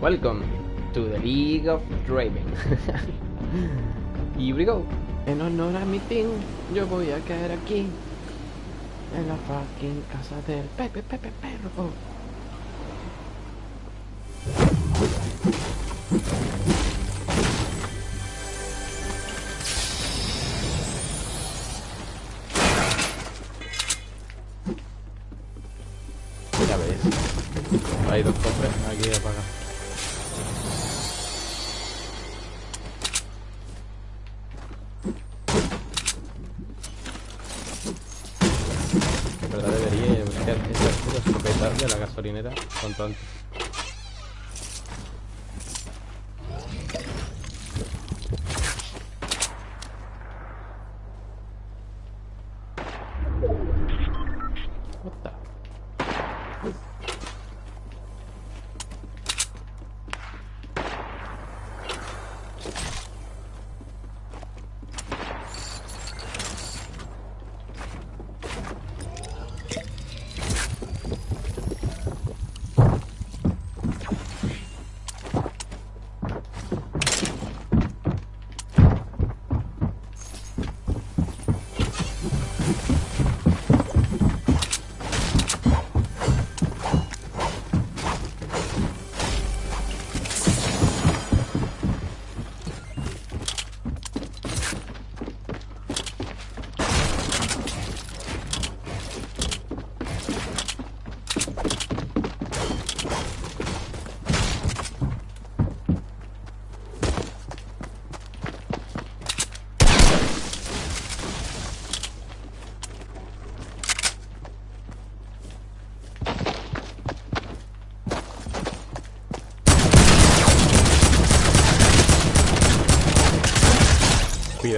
Welcome to the League of Draven. Here we go. En honor a mi team, yo voy a caer aquí. En la fucking casa del Pepe Pepe Perro. Ya ves. Hay dos cofres aquí apaga. Antes.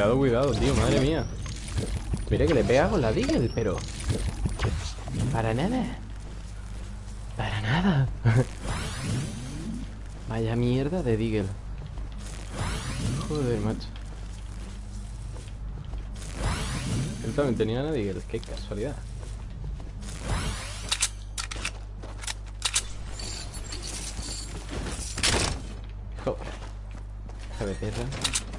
Cuidado, cuidado, tío, madre mía. Mira que le pega con la Deagle, pero... Para nada. Para nada. Vaya mierda de Deagle. Joder, macho. Él también tenía una Deagle, qué casualidad. Joder. Hija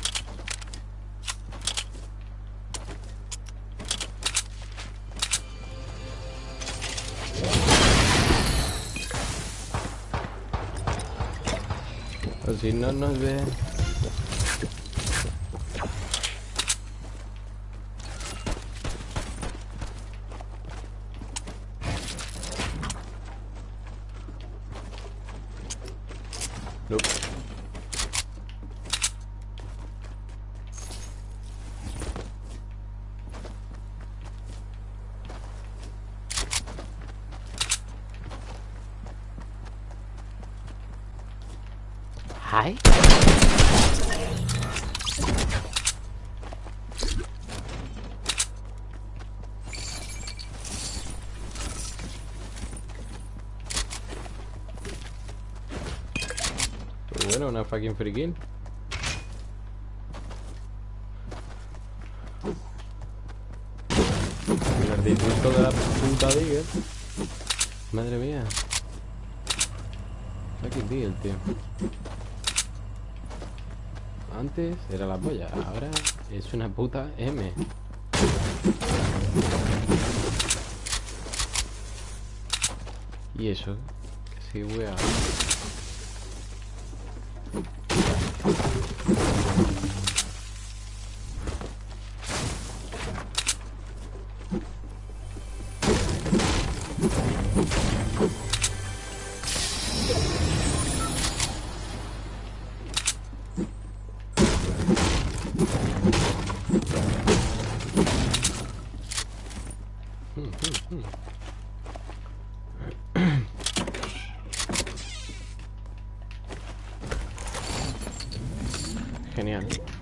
O si no nos ve. Hi. Bueno, una fucking free kill. El disgusto de la puta Digger. Madre mía. Fucking Digger, tío. Antes era la polla, ahora es una puta M. Y eso, que sí, wea. genial.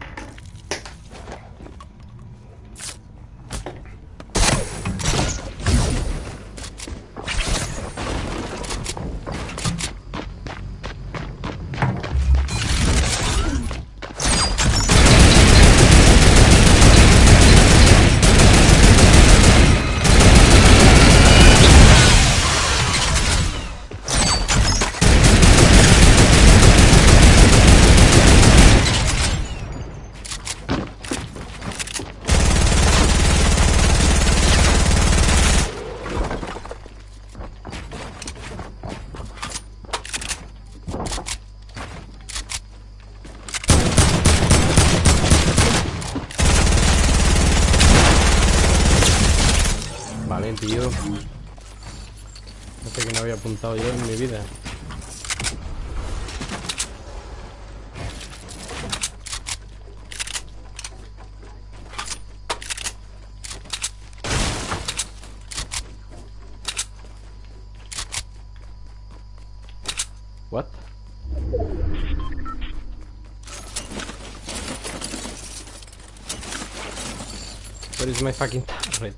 Tío. No sé que no había apuntado yo en mi vida. What? Where is my fucking turret?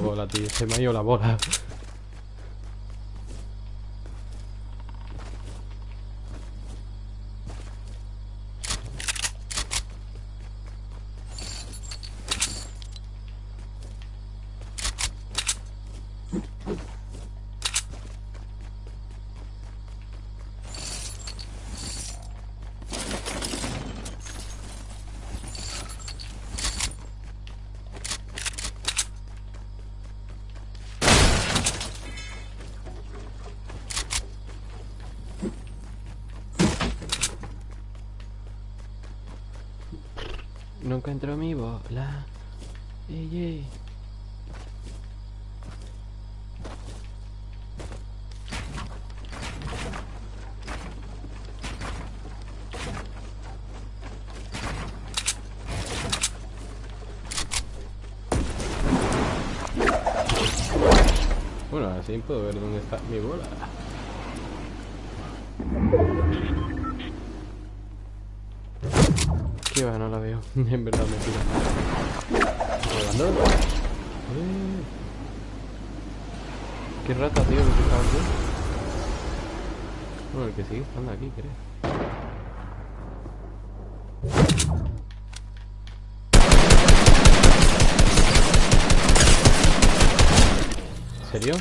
Bola, tío. Se me ha ido la bola. No encuentro mi bola. Ey. Bueno, así puedo ver dónde está mi bola. No la veo. en verdad me tira. ¿Volando? Eh. Qué rata, tío, que está aquí. Bueno, el que sigue estando aquí, creo. ¿En serio?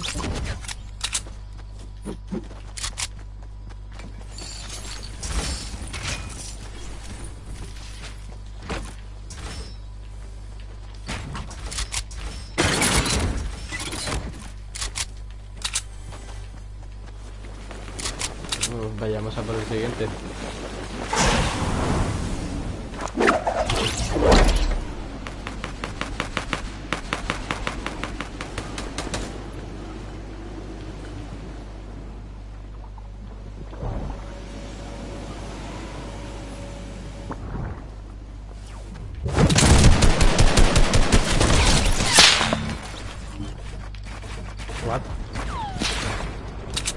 A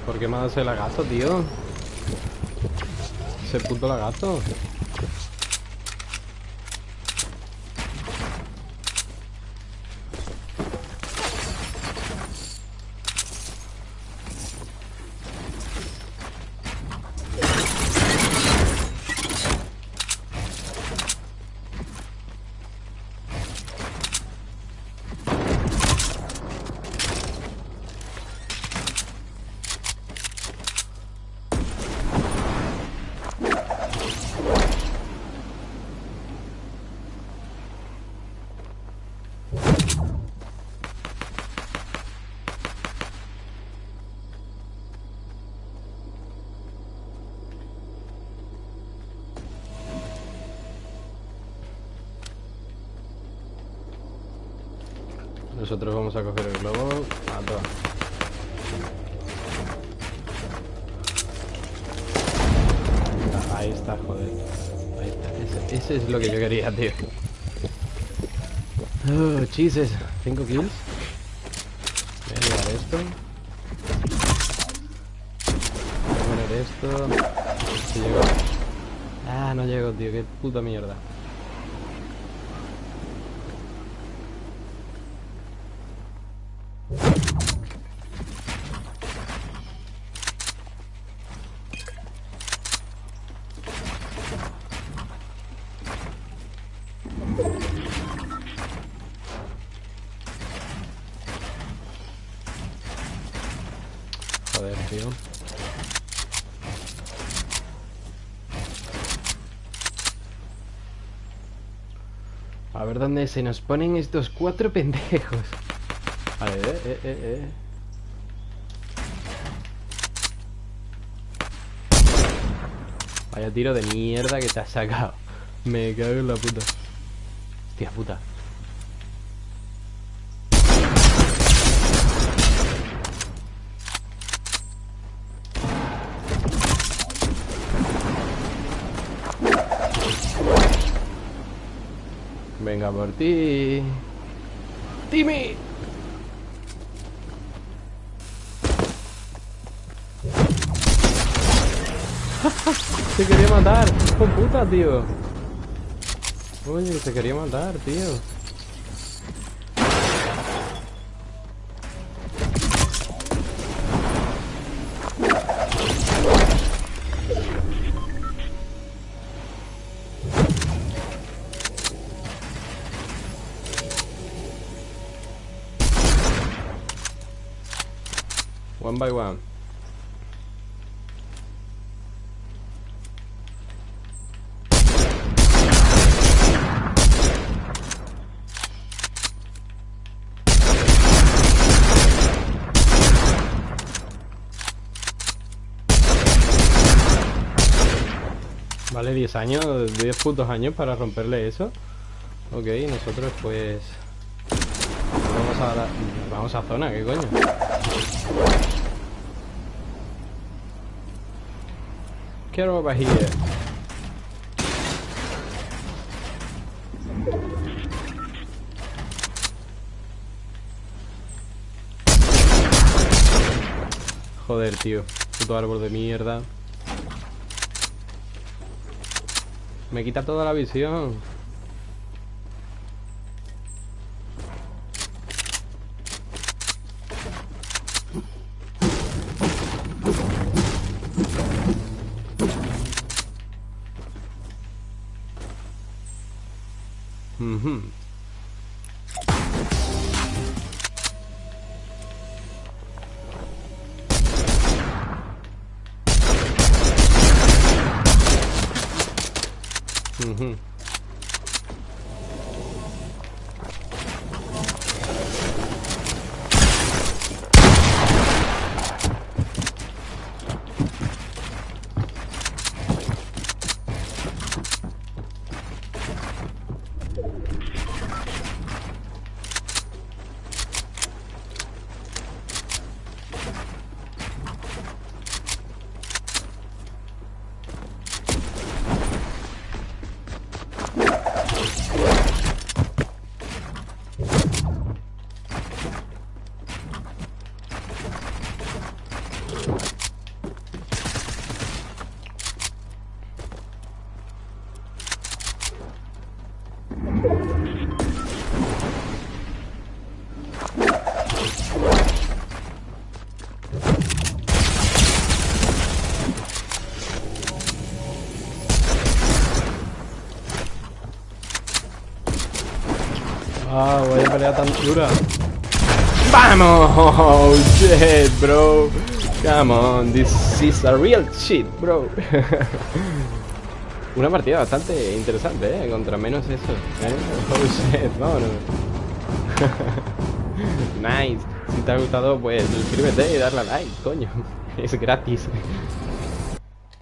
por el qué me ha dado ese lagazo, tío? Ese puto lagazo. Nosotros vamos a coger el globo. A toa. Venga, Ahí está, joder. Ahí está. Ese, es lo que yo quería, tío. Oh, Jesus. ¿Cinco kills? Voy a llevar esto. Voy a poner esto. Si llego. Ah, no llego, tío. Qué puta mierda. A ver dónde se nos ponen estos cuatro pendejos. Vale, eh, eh, eh, eh. Vaya tiro de mierda que te has sacado. Me cago en la puta. Hostia puta. Venga por ti. Timmy. Se quería matar. Con puta, tío. Oye, se quería matar, tío. One by one. Vale, 10 años, 10 putos años para romperle eso. Ok, nosotros pues... Vamos a la... Vamos a zona, ¿qué coño? Get over here. Joder, tío. Puto árbol de mierda. Me quita toda la visión. Mm-hmm. Ah, vaya pelea tan dura. ¡Vamos! Shit, bro. Come on, this is a real shit, bro. Una partida bastante interesante, ¿eh? Contra menos eso. ¿eh? Oh shit, vámonos. nice. Si te ha gustado, pues suscríbete y darle a like, coño. Es gratis.